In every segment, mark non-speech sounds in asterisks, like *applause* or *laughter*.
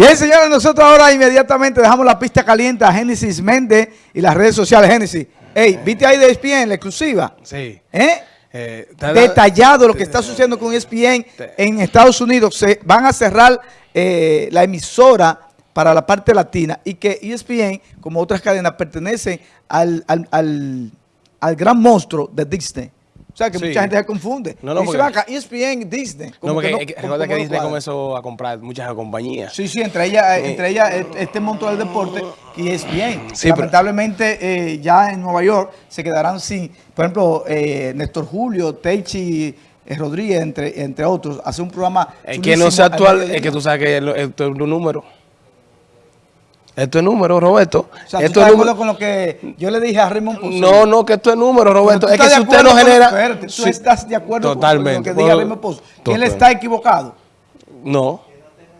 Bien, señores, nosotros ahora inmediatamente dejamos la pista caliente a Génesis Méndez y las redes sociales. Génesis, hey, ¿viste ahí de ESPN, la exclusiva? Sí. ¿Eh? Eh, Detallado lo que está sucediendo con ESPN en Estados Unidos. Se van a cerrar eh, la emisora para la parte latina y que ESPN, como otras cadenas, pertenecen al, al, al, al gran monstruo de Disney. Sea, que Sí. mucha gente se confunde. No, no, Dice, porque- "Ven acá, ESPN, Disney. No, Como porque que recuerda que no Disney cuadra. comenzó a comprar muchas compañías. Sí, sí, entre ellas, entre ellas eh, este monstruo del deporte que es bien. Sí, pero- Lamentablemente eh, ya en Nueva York se quedarán sin, por ejemplo, eh, Néstor Julio, Teichi eh, Rodríguez, entre, entre otros, hace un programa Es que no sea actual, es que tú sabes que es un número. Esto es número, Roberto. O sea, ¿tú esto estás es número. con lo que yo le dije a Raymond? No, no, que esto es número, Roberto. ¿Tú Es que si usted no genera... ¿Tú Sí, estás de acuerdo con- Totalmente. con lo que diga Raymond él Total. está equivocado. No.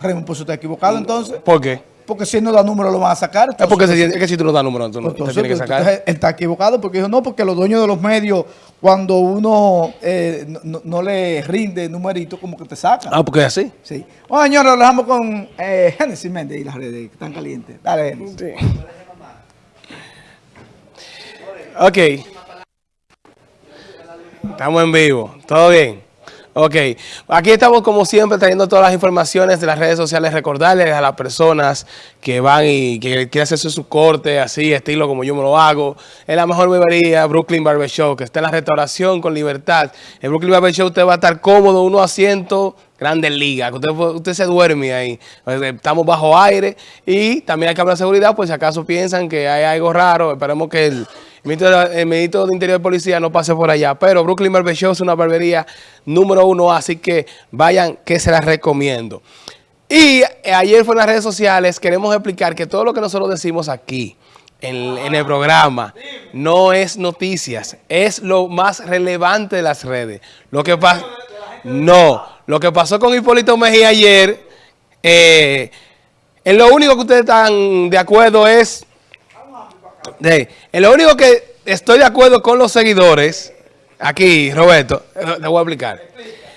Raymond Pozo está equivocado entonces. ¿Por qué? Porque si él no da número lo van a sacar. Es porque si, es que si tú no das número, tú no te Entonces, tienes que sacar. entonces, está equivocado porque dijo, no, porque los dueños de los medios, cuando uno eh, no, no- le rinde numerito, como que te sacan. Ah, porque es así. Sí. Bueno, señores, lo dejamos con eh, Génesis Méndez y las redes que están calientes. Dale, Génesis. Ok. Estamos en vivo. ¿Todo bien? Ok. Aquí estamos como siempre trayendo todas las informaciones de las redes sociales. Recordarles a las personas que van y que quieren hacerse su corte así, estilo como yo me lo hago. Es la mejor barbería, Brooklyn Barber Show, que está en la restauración con libertad. En Brooklyn Barber Show usted va a estar cómodo, uno asiento, grandes ligas. Usted, usted se duerme ahí. Estamos bajo aire y también hay cámara de seguridad, pues si acaso piensan que hay algo raro, esperemos que el... El ministro, de Interior de Policía no pase por allá. Pero Brooklyn Barber Show es una barbería número uno, así que vayan que se las recomiendo. Y ayer fue en las redes sociales, queremos explicar que todo lo que nosotros decimos aquí, en, en el programa, no es noticias, es lo más relevante de las redes. Lo que pasa... No, lo que pasó con Hipólito Mejía ayer, eh, en lo único que ustedes están de acuerdo es... De, en lo único que estoy de acuerdo con los seguidores, aquí, Roberto, eh, te voy a explicar.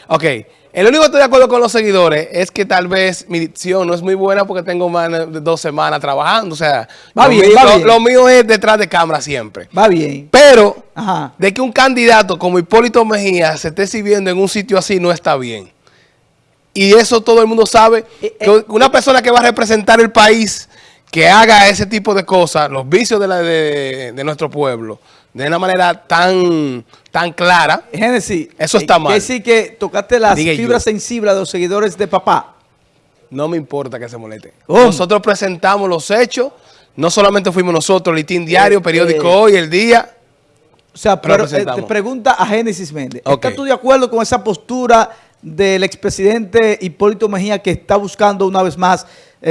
Ok, en lo único que estoy de acuerdo con los seguidores es que tal vez mi dicción no es muy buena porque tengo más de dos semanas trabajando. O sea, Va lo, bien, mío, va lo- bien. lo mío es detrás de cámara siempre. Va bien. Pero Ajá. de que un candidato como Hipólito Mejía se esté sirviendo en un sitio así no está bien. Y eso todo el mundo sabe. Eh, Que eh, una persona que va a representar el país, que haga ese tipo de cosas, los vicios de, la- de- de nuestro pueblo, de una manera tan, tan clara, Génesis. Eso está eh, mal. Que sí que tocaste las Diga fibras yo. sensibles de los seguidores de papá. no me importa que se moleste. ¿Cómo? Nosotros presentamos los hechos, no solamente fuimos nosotros, Litín Diario, Eh, Periódico eh, Hoy, El Día. O sea, pero, eh, te pregunta a Génesis Méndez. ¿Estás tú de acuerdo con esa postura del expresidente Hipólito Mejía que está buscando una vez más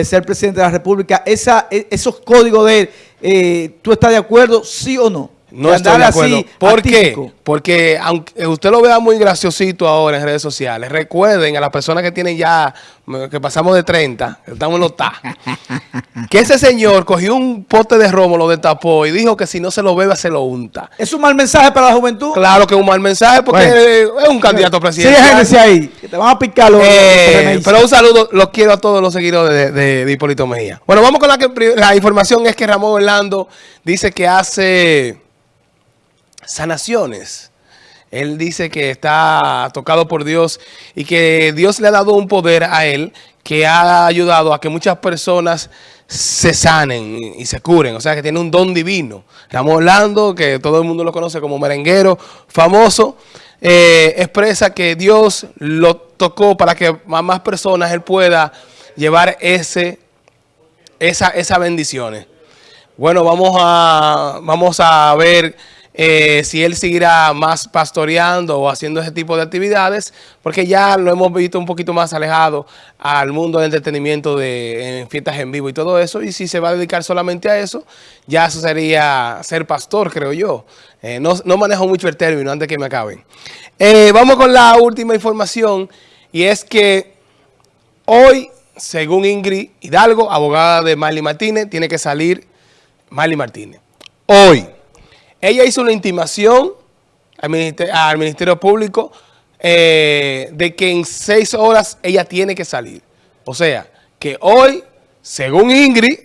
ser presidente de la República? Esa, e- esos códigos de eh, ¿tú estás de acuerdo, sí o no? No estoy de acuerdo. así, ¿Por qué? Porque aunque usted lo vea muy graciosito ahora en redes sociales, recuerden a las personas que tienen ya, que pasamos de 30, que estamos en los ta, *laughs* que ese señor cogió un pote de romo, lo destapó y dijo que si no se lo bebe, se lo unta. ¿Es un mal mensaje para la juventud? Claro que es un mal mensaje porque Bueno. es un candidato Sí, presidencial. Génesis ahí, que te van a picar los, Eh, pero un saludo, los quiero a todos los seguidores de, de- de Hipólito Mejía. Bueno, vamos con la que la información es que Ramón Orlando dice que hace sanaciones. Él dice que está tocado por Dios y que Dios le ha dado un poder a él que ha ayudado a que muchas personas se sanen y se curen. O sea, que tiene un don divino. Ramón Orlando, que todo el mundo lo conoce como merenguero famoso, eh, expresa que Dios lo tocó para que a más personas él pueda llevar ese, esa, esas bendiciones. Bueno, vamos a, vamos a ver eh, si él seguirá más pastoreando o haciendo ese tipo de actividades, porque ya lo hemos visto un poquito más alejado al mundo del entretenimiento de en fiestas en vivo y todo eso, y si se va a dedicar solamente a eso, ya eso sería ser pastor, creo yo. Eh, no, no manejo mucho el término antes que me acaben. Eh, vamos con la última información, y es que hoy, según Ingrid Hidalgo, abogada de Miley Martínez, tiene que salir Miley Martínez. Hoy, ella hizo una intimación al Ministerio, Público eh, de que en seis horas ella tiene que salir. O sea, que hoy según Ingrid,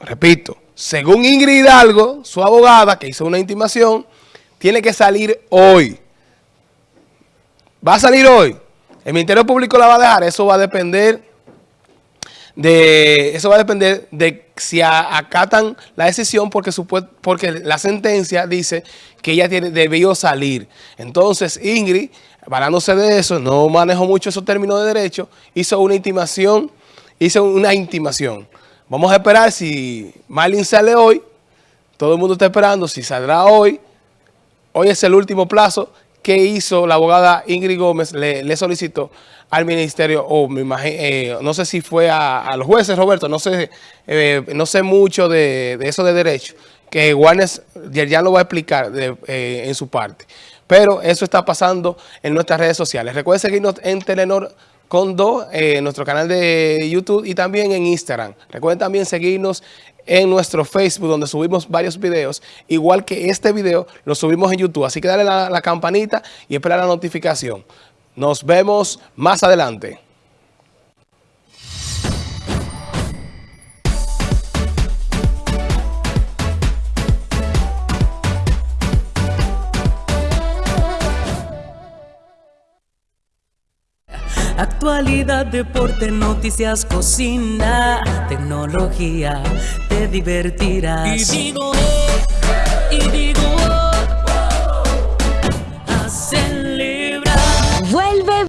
repito, según Ingrid Hidalgo, su abogada que hizo una intimación, tiene que salir hoy. Va a salir hoy. El Ministerio Público la va a dejar. Eso va a depender de eso va a depender de si acatan la decisión porque, porque la sentencia dice que ella tiene, debió salir. Entonces Ingrid, varándose de eso, no manejó mucho esos términos de derecho, hizo una intimación, hizo una intimación. Vamos a esperar si Marlin sale hoy, todo el mundo está esperando, si saldrá hoy, hoy es el último plazo que hizo la abogada Ingrid Gómez, le, solicitó al ministerio, o me imagino, eh, no sé si fue a, los jueces, Roberto, no sé, eh, no sé mucho de, eso de derecho, que Warner ya lo va a explicar eh, en su parte. Pero eso está pasando en nuestras redes sociales. Recuerden seguirnos en Telenor en nuestro canal de YouTube y también en Instagram. Recuerden también seguirnos en nuestro Facebook donde subimos varios videos, igual que este video lo subimos en YouTube. Así que dale la, la campanita y espera la notificación. Nos vemos más adelante. Actualidad, deporte, noticias, cocina, tecnología, te divertirás. Y digo, eh, y digo,